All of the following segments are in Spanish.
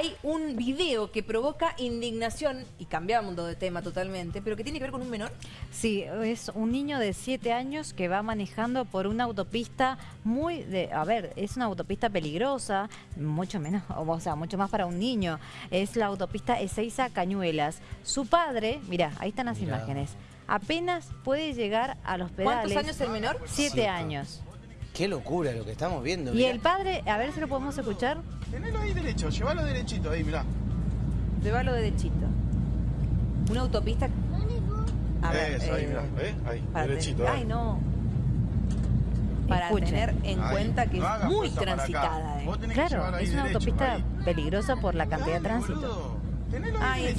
hay un video que provoca indignación, y cambiamos de tema totalmente, pero que tiene que ver con un menor. Sí, es un niño de 7 años que va manejando por una autopista muy, de, a ver, es una autopista peligrosa, mucho menos, o sea, mucho más para un niño. Es la autopista Ezeiza Cañuelas. Su padre, mira, ahí están las imágenes, apenas puede llegar a los pedales. ¿Cuántos años el menor? 7 años. Qué locura lo que estamos viendo. Y el padre, a ver si lo podemos escuchar. Tenelo ahí derecho, llévalo derechito ahí, mirá. Llévalo derechito. Una autopista... A ver, Eso, ahí, mirá, ¿eh? Ahí, derechito. Ay, no. Para tener en cuenta que es muy transitada. Eh. Claro, es una autopista peligrosa por la cantidad de tránsito. Ay,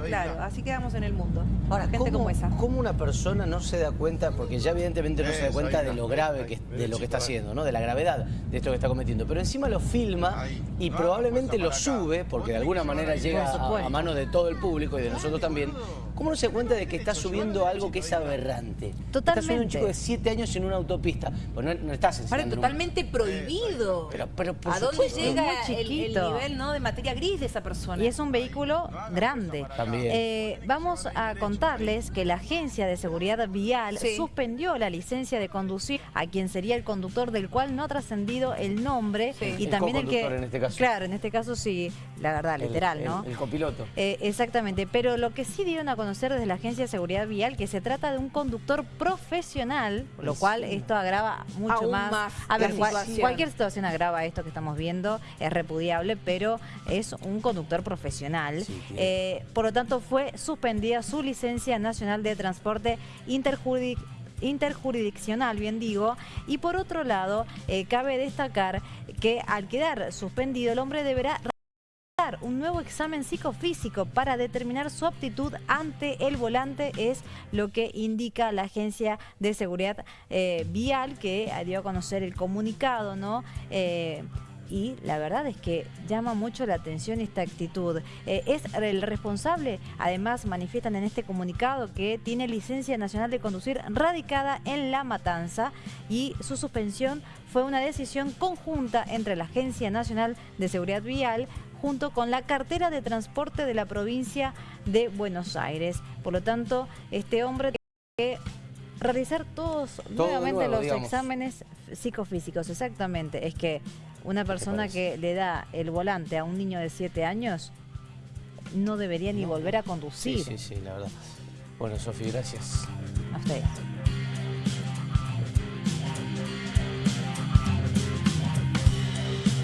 claro, así quedamos en el mundo. Ahora, gente ¿cómo, como esa. ¿Cómo una persona no se da cuenta, porque ya evidentemente no se da cuenta de lo grave que, de lo que está haciendo, ¿no? de la gravedad de esto que está cometiendo, pero encima lo filma y probablemente lo sube, porque de alguna manera llega a, a manos de todo el público y de nosotros también, ¿Cómo no se da cuenta de que está subiendo algo que es aberrante? Totalmente. Está subiendo un chico de 7 años en una autopista. Pues no, no estás enseñando... totalmente prohibido. Pero, pero ¿A dónde llega el, nivel ¿no? de materia gris de esa persona? Y es un vehículo grande. También. Eh, vamos a contarles que la Agencia de Seguridad Vial suspendió la licencia de conducir a quien sería el conductor del cual no ha trascendido el nombre y también el que... en este caso. Claro, en este caso sí, la verdad, literal, ¿no? El, copiloto. Eh, exactamente, pero lo que sí dieron a conocer desde la Agencia de Seguridad Vial que se trata de un conductor profesional, lo cual esto agrava mucho más. A ver, cualquier situación agrava esto que estamos viendo, es repudiable, pero es un conductor profesional. Eh, por lo tanto, fue suspendida su licencia nacional de transporte interjurisdiccional, bien digo, y por otro lado, eh, cabe destacar que al quedar suspendido el hombre deberá un nuevo examen psicofísico para determinar su aptitud ante el volante es lo que indica la Agencia de Seguridad eh, Vial que dio a conocer el comunicado, ¿no? Eh, y la verdad es que llama mucho la atención esta actitud. Eh, es el responsable, además manifiestan en este comunicado que tiene licencia nacional de conducir radicada en La Matanza y su suspensión fue una decisión conjunta entre la Agencia Nacional de Seguridad Vial junto con la cartera de transporte de la provincia de Buenos Aires. Por lo tanto, este hombre tiene que realizar todos nuevamente los exámenes psicofísicos. Exactamente, es que una persona que le da el volante a un niño de 7 años no debería ni volver a conducir. Sí, sí, sí, la verdad. Bueno, Sofi, gracias. A usted.